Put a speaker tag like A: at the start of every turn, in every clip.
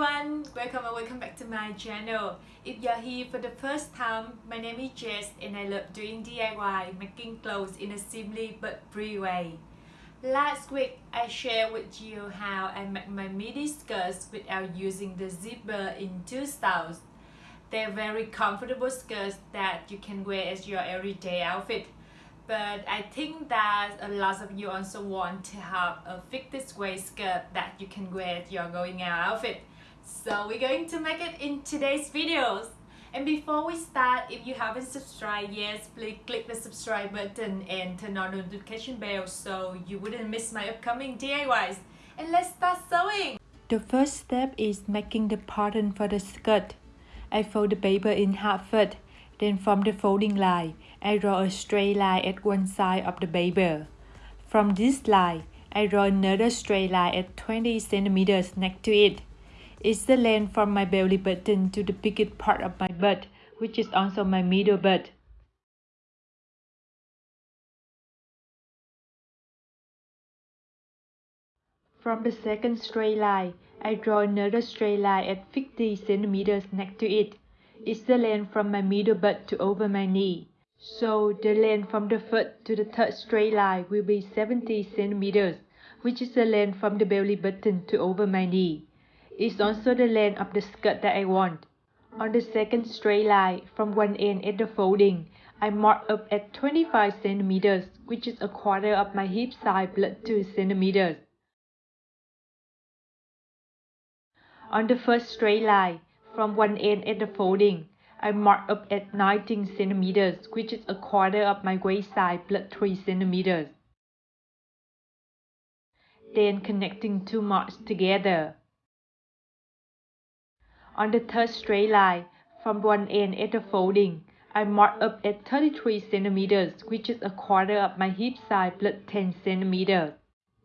A: everyone, welcome and welcome back to my channel. If you're here for the first time, my name is Jess and I love doing DIY, making clothes in a simply but free way. Last week, I shared with you how I make my midi skirts without using the zipper in two styles. They're very comfortable skirts that you can wear as your everyday outfit but I think that a lot of you also want to have a fitted waist skirt that you can wear your going out outfit. So we're going to make it in today's videos. And before we start, if you haven't subscribed yet, please click the subscribe button and turn on the notification bell so you wouldn't miss my upcoming DIYs. And let's start sewing! The first step is making the pattern for the skirt. I fold the paper in half first then from the folding line, I draw a straight line at one side of the paper. From this line, I draw another straight line at 20 centimeters next to it. It's the length from my belly button to the biggest part of my butt, which is also my middle butt. From the second straight line, I draw another straight line at 50 centimeters next to it. it is the length from my middle butt to over my knee. So the length from the foot to the third straight line will be 70 centimeters, which is the length from the belly button to over my knee. It's also the length of the skirt that I want. On the second straight line, from one end at the folding, I mark up at 25 centimeters, which is a quarter of my hip size plus 2 centimeters. On the first straight line, from one end at the folding. I mark up at 19 centimeters, which is a quarter of my waist size plus 3 centimeters. Then connecting two marks together. On the third straight line, from one end at the folding, I mark up at 33 centimeters, which is a quarter of my hip size plus 10 centimeters.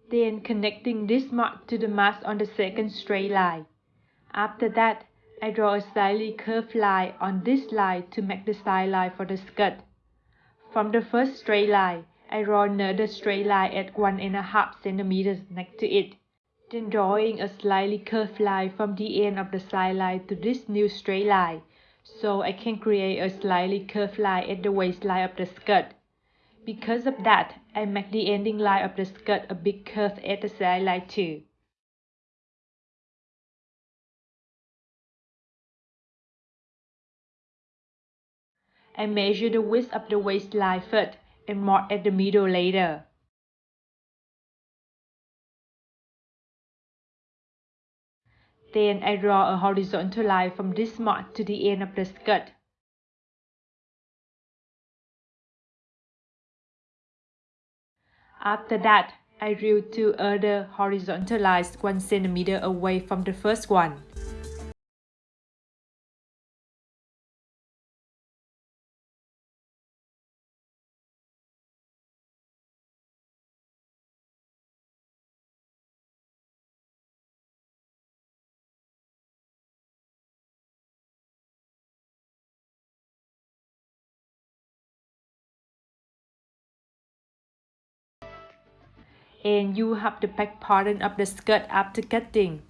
A: Then connecting this mark to the mark on the second straight line. After that, I draw a slightly curved line on this line to make the side line for the skirt. From the first straight line, I draw another straight line at one and a half centimeters next to it, then drawing a slightly curved line from the end of the side line to this new straight line, so I can create a slightly curved line at the waistline of the skirt. Because of that, I make the ending line of the skirt a bit curved at the side line too. I measure the width of the waistline first and mark at the middle later. Then I draw a horizontal line from this mark to the end of the skirt. After that, I drew two other horizontal lines 1 cm away from the first one. And you have the back pattern of the skirt after cutting.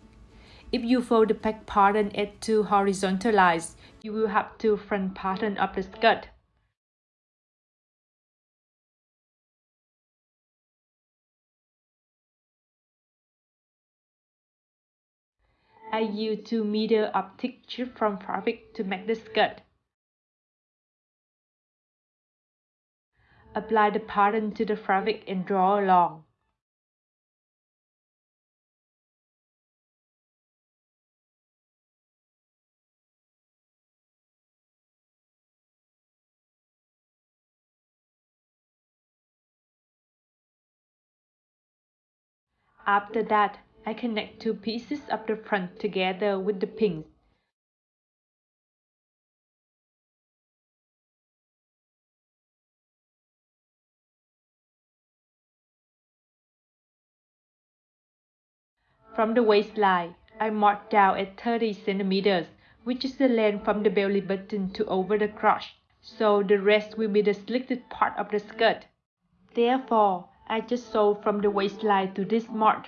A: If you fold the back pattern at two horizontal lines, you will have two front pattern of the skirt. I use 2 meter of thick strip from fabric to make the skirt. Apply the pattern to the fabric and draw along. After that, I connect two pieces of the front together with the pins. From the waistline, I mark down at 30 centimeters, which is the length from the belly button to over the crotch, so the rest will be the slitted part of the skirt. Therefore, I just sew from the waistline to this mark.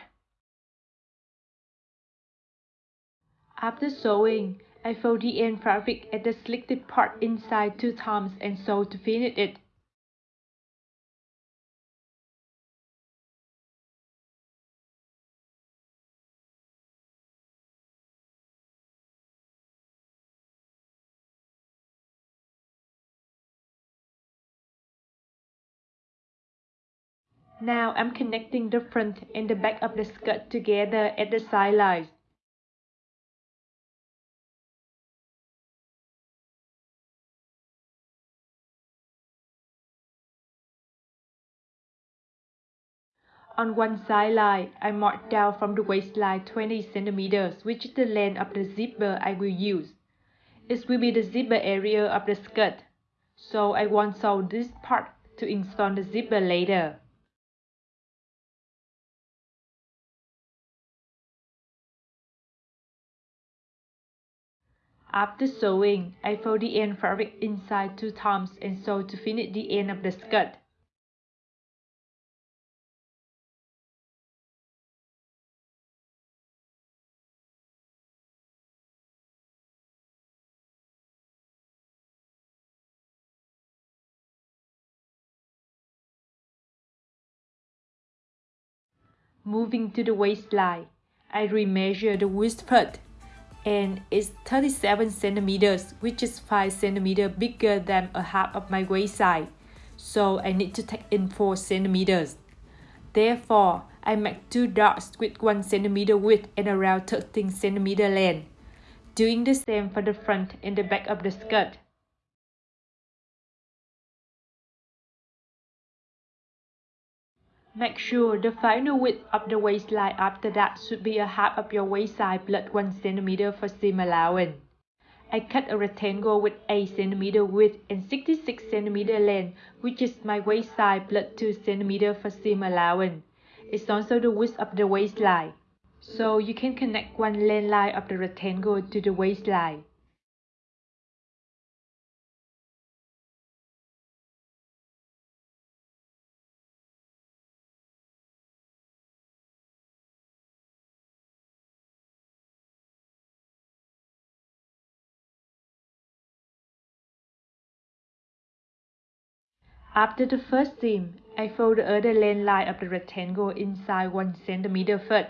A: After sewing, I fold the end fabric at the slitted part inside two times and sew to finish it. Now I'm connecting the front and the back of the skirt together at the side lines. On one side line, I mark down from the waistline 20 centimeters, which is the length of the zipper I will use. It will be the zipper area of the skirt, so I won't sew this part to install the zipper later. After sewing, I fold the end fabric inside two times and sew to finish the end of the skirt. Moving to the waistline, I remeasure the waist part and it's 37 centimeters, which is 5 centimeters bigger than a half of my waist size. So I need to take in 4 centimeters. Therefore, I make two dots with 1 centimeter width and around 13 centimeter length. Doing the same for the front and the back of the skirt. Make sure the final width of the waistline after that should be a half of your waist size plus 1 cm for seam allowance. I cut a rectangle with 8 cm width and 66 cm length, which is my waist size plus 2 cm for seam allowance. It's also the width of the waistline. So you can connect one length line of the rectangle to the waistline. After the first seam, I fold the other length line of the rectangle inside 1 cm first,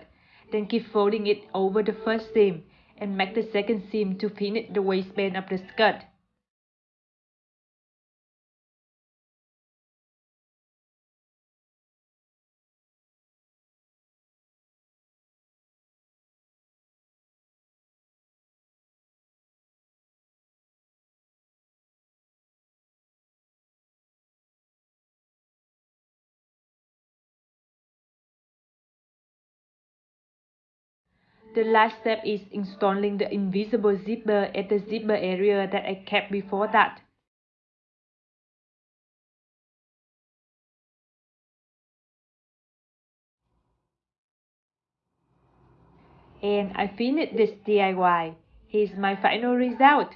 A: then keep folding it over the first seam and make the second seam to finish the waistband of the skirt. The last step is installing the invisible zipper uh, at the zipper area that I kept before that. And I finished this DIY. Here's my final result.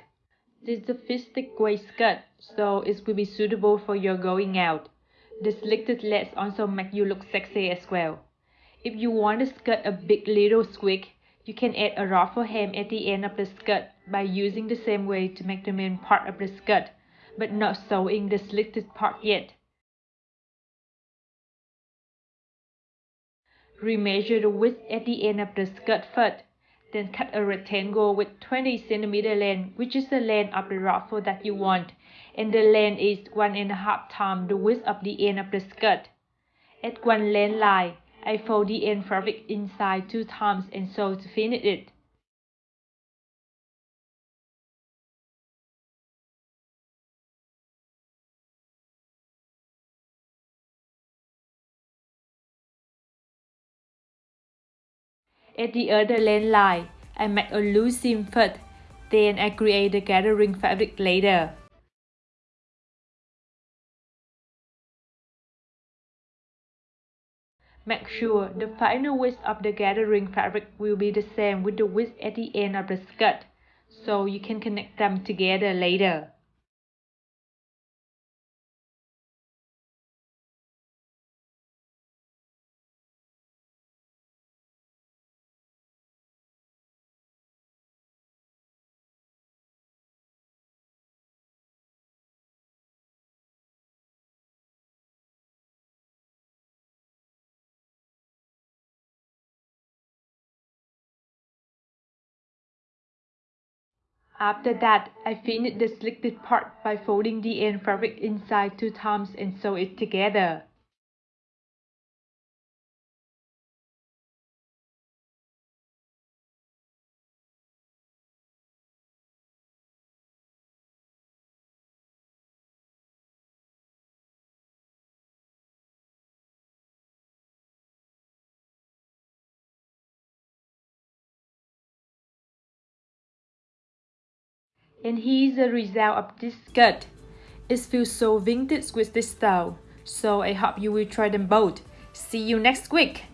A: This is a fistic waist skirt, so it will be suitable for your going out. The selected legs also make you look sexy as well. If you want to skirt a big little squig, you can add a ruffle hem at the end of the skirt by using the same way to make the main part of the skirt, but not sewing the slitted part yet. Remeasure the width at the end of the skirt first, then cut a rectangle with 20 cm length, which is the length of the ruffle that you want, and the length is one and a half times the width of the end of the skirt. At one length line, I fold the end fabric inside two times and sew to finish it. At the other length line, I make a loose seam first, then I create the gathering fabric later. Make sure the final width of the gathering fabric will be the same with the width at the end of the skirt, so you can connect them together later. After that, I finished the slitted part by folding the end fabric inside two times and sew it together. And here's the result of this skirt. It feels so vintage with this style. So I hope you will try them both. See you next week!